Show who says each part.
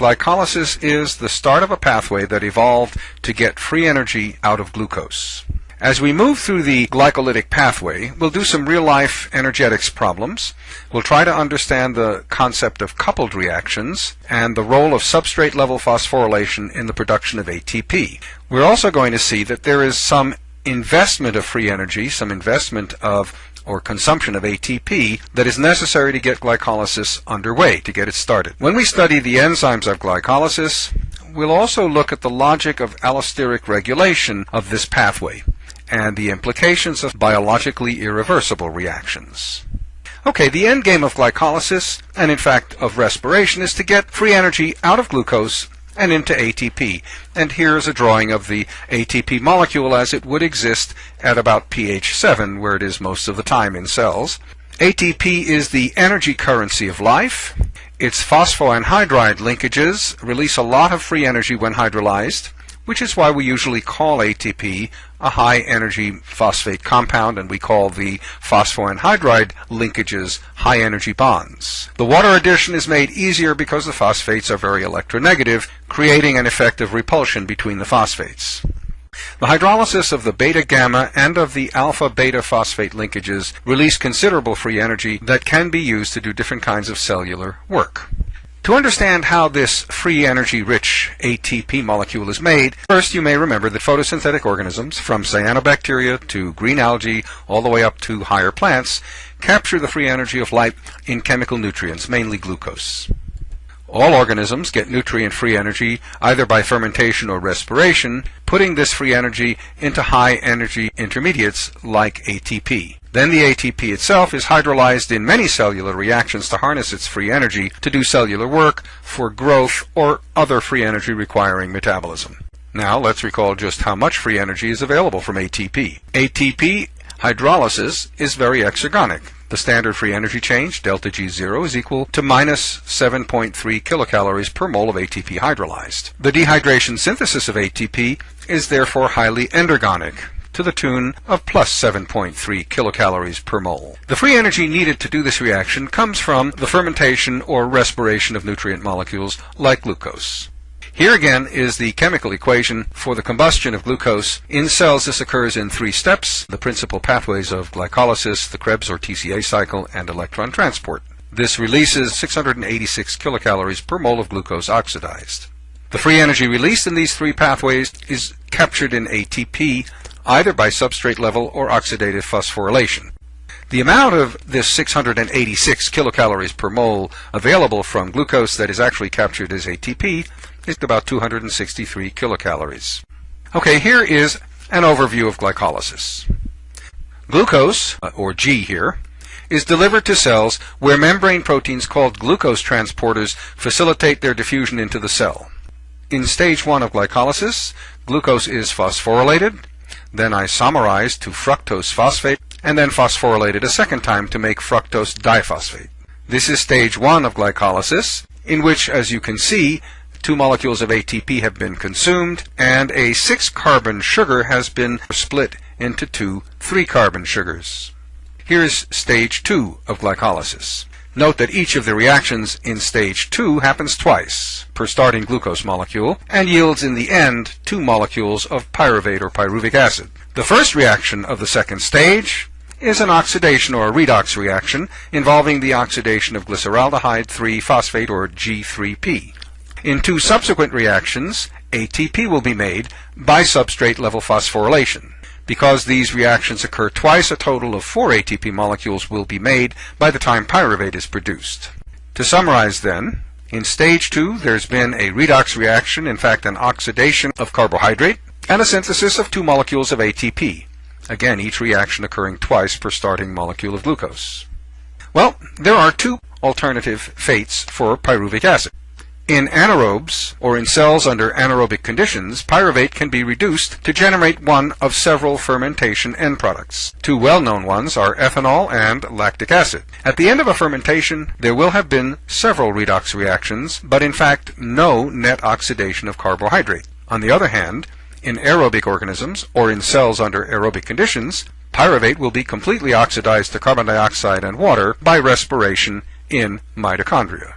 Speaker 1: glycolysis is the start of a pathway that evolved to get free energy out of glucose. As we move through the glycolytic pathway, we'll do some real-life energetics problems. We'll try to understand the concept of coupled reactions and the role of substrate-level phosphorylation in the production of ATP. We're also going to see that there is some investment of free energy, some investment of or consumption of ATP that is necessary to get glycolysis underway, to get it started. When we study the enzymes of glycolysis, we'll also look at the logic of allosteric regulation of this pathway and the implications of biologically irreversible reactions. Okay, the end game of glycolysis, and in fact of respiration, is to get free energy out of glucose and into ATP. And here's a drawing of the ATP molecule as it would exist at about pH 7, where it is most of the time in cells. ATP is the energy currency of life. Its phosphoanhydride linkages release a lot of free energy when hydrolyzed which is why we usually call ATP a high energy phosphate compound and we call the phosphoanhydride linkages high energy bonds. The water addition is made easier because the phosphates are very electronegative, creating an effect of repulsion between the phosphates. The hydrolysis of the beta-gamma and of the alpha-beta phosphate linkages release considerable free energy that can be used to do different kinds of cellular work. To understand how this free energy rich ATP molecule is made, first you may remember that photosynthetic organisms, from cyanobacteria to green algae all the way up to higher plants, capture the free energy of light in chemical nutrients, mainly glucose. All organisms get nutrient-free energy either by fermentation or respiration, putting this free energy into high-energy intermediates like ATP. Then the ATP itself is hydrolyzed in many cellular reactions to harness its free energy to do cellular work for growth or other free energy requiring metabolism. Now let's recall just how much free energy is available from ATP. ATP hydrolysis is very exergonic. The standard free energy change, delta G0, is equal to minus 7.3 kilocalories per mole of ATP hydrolyzed. The dehydration synthesis of ATP is therefore highly endergonic to the tune of plus 7.3 kilocalories per mole. The free energy needed to do this reaction comes from the fermentation or respiration of nutrient molecules like glucose. Here again is the chemical equation for the combustion of glucose. In cells, this occurs in three steps, the principal pathways of glycolysis, the Krebs or TCA cycle, and electron transport. This releases 686 kilocalories per mole of glucose oxidized. The free energy released in these three pathways is captured in ATP either by substrate level or oxidative phosphorylation. The amount of this 686 kilocalories per mole available from glucose that is actually captured as ATP is about 263 kilocalories. Okay, here is an overview of glycolysis. Glucose, uh, or G here, is delivered to cells where membrane proteins called glucose transporters facilitate their diffusion into the cell. In stage 1 of glycolysis, glucose is phosphorylated then isomerized to fructose phosphate, and then phosphorylated a second time to make fructose diphosphate. This is stage one of glycolysis, in which, as you can see, two molecules of ATP have been consumed, and a six-carbon sugar has been split into two three-carbon sugars. Here's stage two of glycolysis. Note that each of the reactions in stage 2 happens twice per starting glucose molecule and yields in the end two molecules of pyruvate or pyruvic acid. The first reaction of the second stage is an oxidation or a redox reaction involving the oxidation of glyceraldehyde 3-phosphate or G3P. In two subsequent reactions, ATP will be made by substrate level phosphorylation. Because these reactions occur twice, a total of four ATP molecules will be made by the time pyruvate is produced. To summarize then, in stage two, there's been a redox reaction, in fact an oxidation of carbohydrate, and a synthesis of two molecules of ATP. Again, each reaction occurring twice per starting molecule of glucose. Well, there are two alternative fates for pyruvic acid. In anaerobes, or in cells under anaerobic conditions, pyruvate can be reduced to generate one of several fermentation end products. Two well-known ones are ethanol and lactic acid. At the end of a fermentation, there will have been several redox reactions, but in fact no net oxidation of carbohydrate. On the other hand, in aerobic organisms, or in cells under aerobic conditions, pyruvate will be completely oxidized to carbon dioxide and water by respiration in mitochondria.